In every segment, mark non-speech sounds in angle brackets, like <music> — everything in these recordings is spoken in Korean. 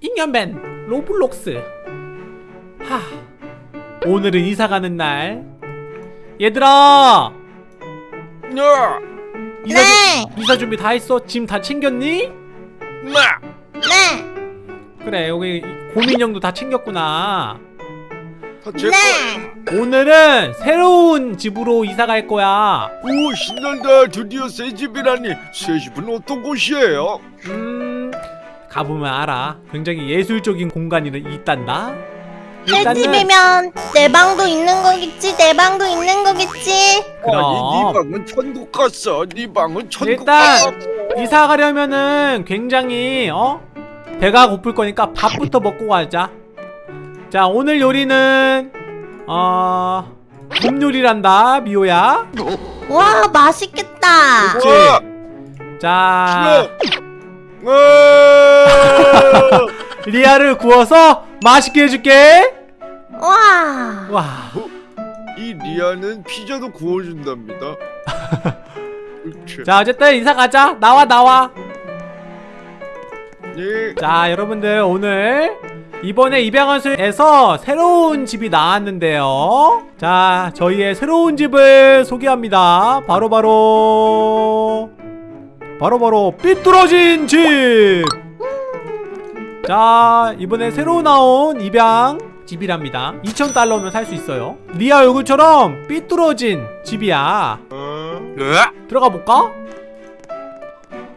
잉여맨 로블록스 하 오늘은 이사 가는 날 얘들아 네. 이사, 네. 주, 이사 준비 다 했어? 짐 다 챙겼니? 네. 네. 그래 여기 곰인형도 다 챙겼구나 네. 오늘은 새로운 집으로 이사 갈 거야 오 신난다. 드디어 새 집이라니. 새 집은 어떤 곳이에요? 음 가보면 알아 굉장히 예술적인 공간이 있단다 새 집이면 내 방도 있는 거겠지? 내 방도 있는 거겠지? 그럼. 네 방은 천국 갔어. 네 방은 천국 일단 갔어. 이사 가려면은 굉장히 어 배가 고플 거니까 밥부터 먹고 가자. 자 오늘 요리는 어 곰 요리란다 미호야. 와 맛있겠다. 그치? 와, 자 싫어. 와. <laughs> 리아를 구워서 맛있게 해줄게. 와. 와 이 리아는 피자도 구워준답니다. <laughs> 자 어쨌든 이사 가자. 나와 나와. 네. 자 여러분들 오늘 이번에 입양원수에서 새로운 집이 나왔는데요 자 저희의 새로운 집을 소개합니다 바로바로 바로바로 삐뚤어진 집 자 이번에 새로 나온 입양 집이랍니다 2,000달러면 살 수 있어요 리아 얼굴처럼 삐뚤어진 집이야 어? 들어가 볼까?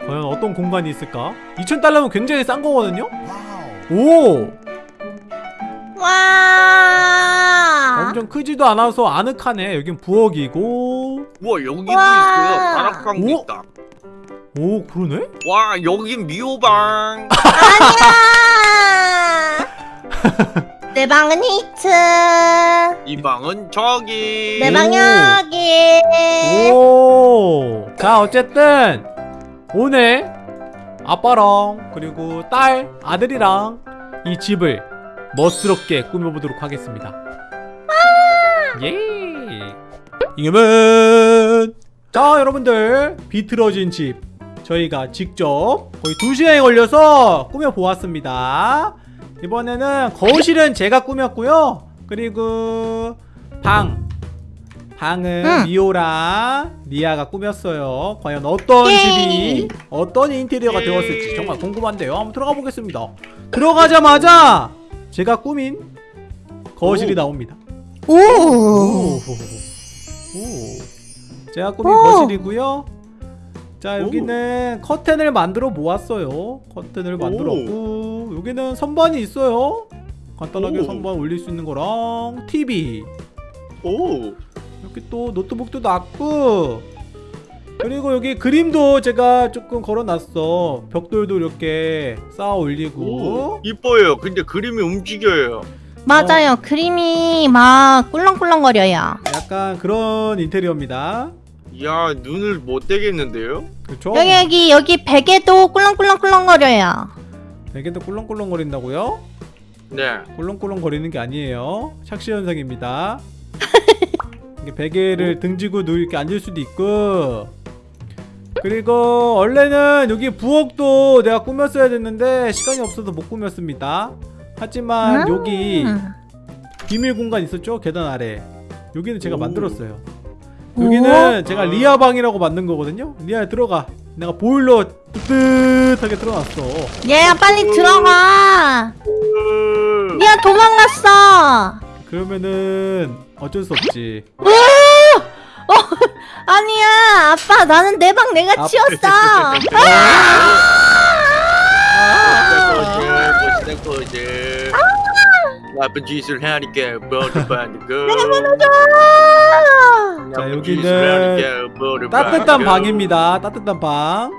과연 어떤 공간이 있을까? 2,000달러면 굉장히 싼 거거든요? 오! 와. 엄청 크지도 않아서 아늑하네. 여긴 부엌이고. 와 여기도. 다락방도 오? 있다. 오, 그러네? 와 여긴 미호방. <laughs> 아니야. 내 방은 히트. 이 방은 저기. 내방 여기. 오! 자, 어쨌든 오늘 아빠랑 그리고 딸, 아들이랑 이 집을 멋스럽게 꾸며보도록 하겠습니다. 예! 이겨면! 자, 여러분들 비틀어진 집 저희가 직접 거의 2시간이 걸려서 꾸며보았습니다. 이번에는 거실은 제가 꾸몄고요. 그리고 방 방은 응. 미호랑 리아가 꾸몄어요. 과연 어떤 예. 집이 어떤 인테리어가 예. 되었을지 정말 궁금한데요. 한번 들어가 보겠습니다. 들어가자마자 제가 꾸민 거실이 오. 나옵니다. 오. 오. 오. 제가 꾸민 오. 거실이고요. 자 여기는 커튼을 만들어 모았어요. 커튼을 만들었고 여기는 선반이 있어요. 간단하게 오. 선반 올릴 수 있는 거랑 TV 오. 이렇게 또 노트북도 놨고 그리고 여기 그림도 제가 조금 걸어놨어. 벽돌도 이렇게 쌓아 올리고 오. 이뻐요. 근데 그림이 움직여요. 맞아요. 그림이 막 꿀렁꿀렁거려요. 약간 그런 인테리어입니다. 야 눈을 못 떼겠는데요? 그렇죠? 여기 여기 여기 베개도 꿀렁꿀렁꿀렁거려요. 베개도 꿀렁꿀렁거린다고요? 네. 꿀렁꿀렁거리는 게 아니에요. 착시 현상입니다. <laughs> 이게 베개를 등지고 누 이렇게 앉을 수도 있고 그리고 원래는 여기 부엌도 내가 꾸몄어야 됐는데 시간이 없어서 못 꾸몄습니다. 하지만 음. 여기 비밀 공간 있었죠? 계단 아래. 여기는 제가 오. 만들었어요. 여기는 아. 제가 리아 방이라고 만든 거거든요. 리아 들어가. 내가 보일러 뜨뜻하게 틀어놨어. 얘야 빨리 들어가. 얘야 도망갔어. 그러면은 어쩔 수 없지. <laughs> 아니야 아빠 나는 내 방 내가 아, 치웠어. 멋있는 거지. 나쁜 짓을 하니까 받는 거. 자, 나 쁜 여기는 따뜻한. 방입니다. 따뜻한 방.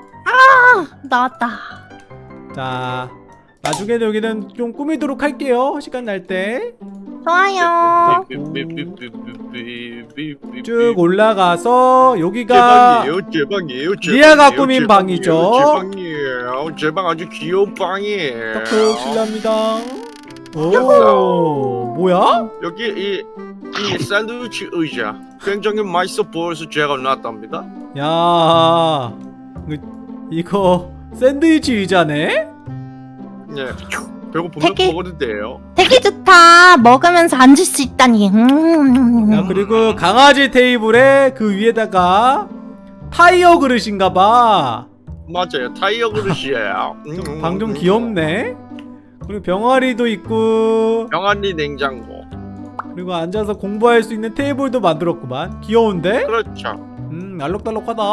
나왔다. 자, 나중에는 여기는 좀 꾸미도록 할게요. 시간 날 때. 좋아요. 쭉 올라가서 제 여기가 방이에요, 제 방이에요, 제 리아가 방이에요, 꾸민 제 방이죠. 방이에요, 제 방이에요. 제방 아주 귀여운 방이에요. 톡톡 실례합니다. 오, 뭐야? 여기 이, 이 샌드위치 의자 굉장히 맛있어 보여서 제가 놨답니다. 야, 이거- 이거 샌드위치 의자네? 네. 배고프면 되게- 먹어도 돼요. 되게 좋다. 먹으면서 앉을 수 있다니. 음. 자 그리고 강아지 테이블에 그 위에다가 타이어 그릇인가봐 맞아요. 타이어 그릇이에요. 음, 방좀 음, 귀엽네 그리고 병아리도 있고 병아리 냉장고. 그리고 앉아서 공부할 수 있는 테이블도 만들었구만 귀여운데? 그렇죠. 음 알록달록하다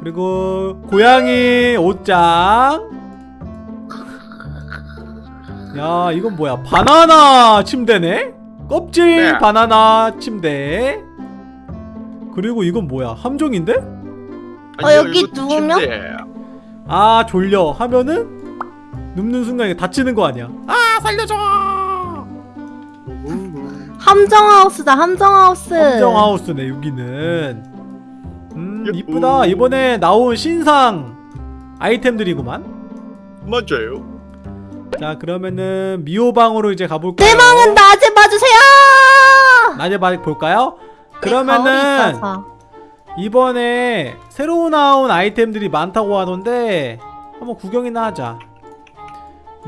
그리고 고양이 옷장 야 이건 뭐야 바나나 침대네? 껍질 네. 바나나 침대 그리고 이건 뭐야 함정인데? 어, 여기 누우면? 침대예요. 아 졸려 하면은 눕는 순간 이게 다치는 거 아니야 아 살려줘 음, 함정하우스다. 함정하우스. 함정하우스네 여기는 음 예쁘. 이쁘다 이번에 나온 신상 아이템들이구만 맞아요. 자 그러면은 미호방으로 이제 가볼까요 내 방은 낮에 봐주세요. 낮에 봐 볼까요? 네, 그러면은. 이번에 새로 나온 아이템들이 많다고 하던데 한번 구경이나 하자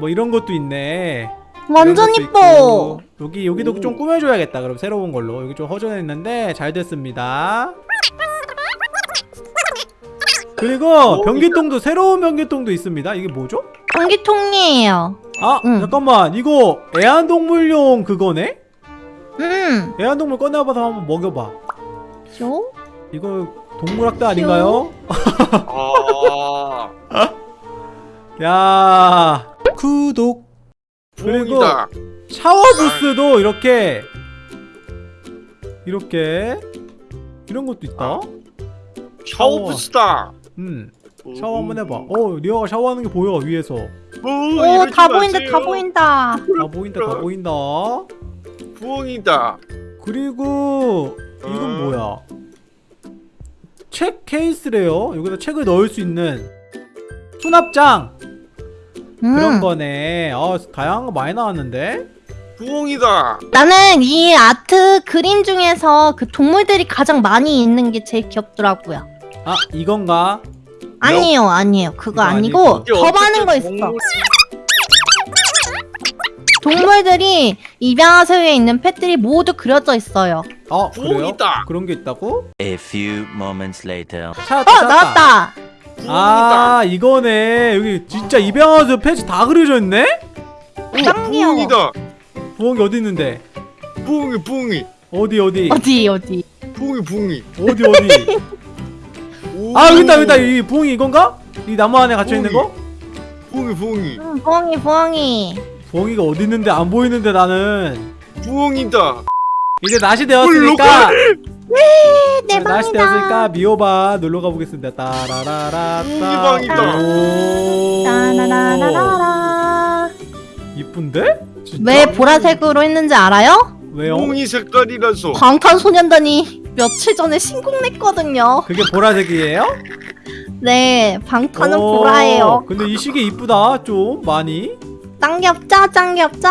뭐 이런 것도 있네 완전 이뻐. 여기 여기도 오. 좀 꾸며줘야겠다 그럼 새로운 걸로 여기 좀 허전했는데 잘 됐습니다 그리고 오, 변기통도 새로운 변기통도 있습니다 이게 뭐죠? 전기통이에요. 아 응. 잠깐만 이거 애완동물용 그거네? 음. 애완동물 꺼내봐서 한번 먹여봐 쇼? 이거 동물학대 아닌가요? 아, <laughs> 야 구독? 그리고. 샤워 부스도 이렇게 이렇게 이런 것도 있다? 샤워 부스다. 음 샤워 한번 해봐. 어 리아가 샤워하는 게 보여 위에서. 오, 다 보인다. 다 보인다. 다 보인다 다 보인다. 부엉이다. 그리고 이건 음. 뭐야? 책 케이스래요. 여기다 책을 넣을 수 있는. 수납장 음. 그런 거네 어 다양한 거 많이 나왔는데 부엉이다. 나는 이 아트 그림 중에서 그 동물들이 가장 많이 있는 게 제일 귀엽더라고요. 아 이건가 아니에요, 아니에요. 그거 아니고 더 많은 거 있어. 동물- 동물들이 입양하세요에 있는 펫들이 모두 그려져 있어요. 아 그래요? 부엉이다. 그런 게 있다고? A few moments later. 찾았다 어, 찾았다 나왔다. 아 이거네 여기 진짜 입양하서 패치 다 그려져 있네? 부엉이다. 부엉이 어디 있는데? 부엉이 부엉이. 어디 어디 어디 어디? 부엉이 부엉이. 어디 어디 오. <laughs> 아 여기 있다 여기 있다 이 부엉이 이건가? 이 나무 안에 갇혀 있는 거? 부엉이 부엉이. 음, 부엉이 부엉이. 부엉이가 어디 있는데 안 보이는데 나는 부엉이다. 이제 낮이 되었으니까 내 네, 방이다. 되었으니까 미호바 놀러 가보겠습니다 따라라라. 오 따라라라라라. 이쁜데? 진짜? 왜 보라색으로 했는지 알아요? 왜요? 부엉이 색깔이라서. 방탄소년단이 며칠 전에 신곡 냈거든요. 그게 보라색이에요? 네, 방탄은 오, 보라예요. 근데 이 시계 이쁘다 좀 많이 짱 귀엽죠? 짱 귀엽죠?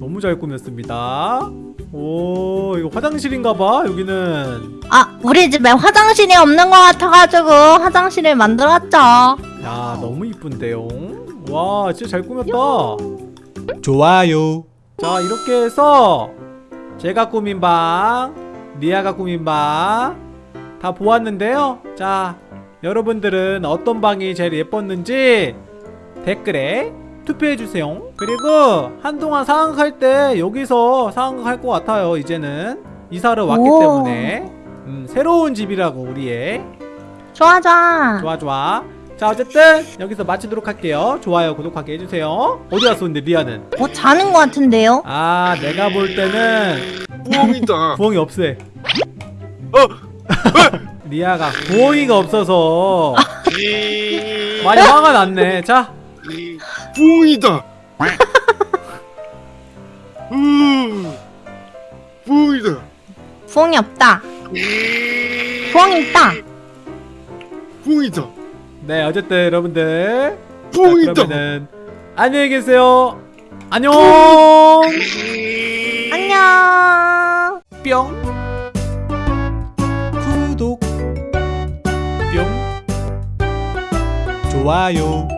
너무 잘 꾸몄습니다 오 이거 화장실인가봐 여기는. 아, 우리 집에 화장실이 없는 것 같아가지고 화장실을 만들었죠. 야 너무 이쁜데요? 와 진짜 잘 꾸몄다. 좋아요. 자 이렇게 해서 제가 꾸민 방 리아가 꾸민 방 다 보았는데요. 자 여러분들은 어떤 방이 제일 예뻤는지 댓글에 투표해주세요. 그리고 한동안 상황할 때 여기서 상황할 것 같아요 이제는. 이사를 왔기 오. 때문에. 음, 새로운 집이라고 우리의. 좋아, 좋아. 좋아 좋아. 자 어쨌든 여기서 마치도록 할게요. 좋아요 구독하게 해주세요. 어디 갔어 근데 리아는? 뭐 자는 것 같은데요? 아 내가 볼 때는 부엉이다. <laughs> 부엉이 없애. 어. <laughs> 리아가 부엉이가 없어서 이- 많이 화가 났네. 자 이- 부엉이다. <laughs> 음. 부엉이다. 부엉이 없다. 이- 부엉이 있다. 부엉이다. 네 어쨌든 여러분들 자, 부엉이다. 그러면은 안녕히 계세요 안녕 이- 안녕. 뿅 구독 뿅 좋아요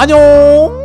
안녕